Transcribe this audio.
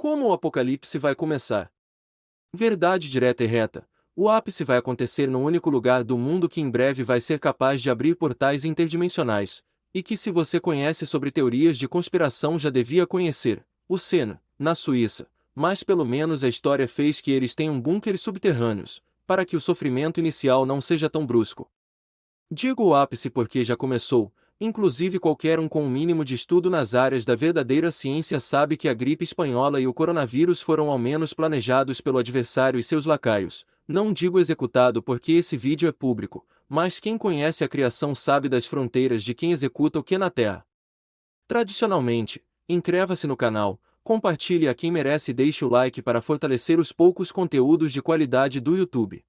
Como o apocalipse vai começar? Verdade direta e reta. O ápice vai acontecer num único lugar do mundo que em breve vai ser capaz de abrir portais interdimensionais, e que se você conhece sobre teorias de conspiração já devia conhecer, o Sena, na Suíça, mas pelo menos a história fez que eles tenham bunkers subterrâneos, para que o sofrimento inicial não seja tão brusco. Digo o ápice porque já começou, Inclusive qualquer um com um mínimo de estudo nas áreas da verdadeira ciência sabe que a gripe espanhola e o coronavírus foram ao menos planejados pelo adversário e seus lacaios. Não digo executado porque esse vídeo é público, mas quem conhece a criação sabe das fronteiras de quem executa o que na Terra. Tradicionalmente, inscreva-se no canal, compartilhe a quem merece e deixe o like para fortalecer os poucos conteúdos de qualidade do YouTube.